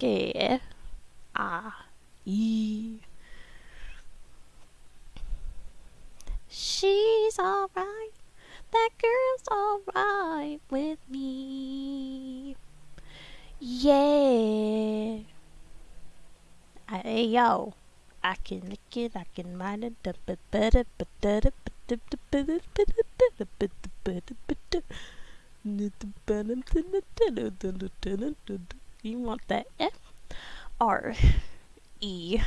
G R E. She's alright. That girl's alright with me. Yeah. Hey yo, I can lick it, I can mind it you want that? F R E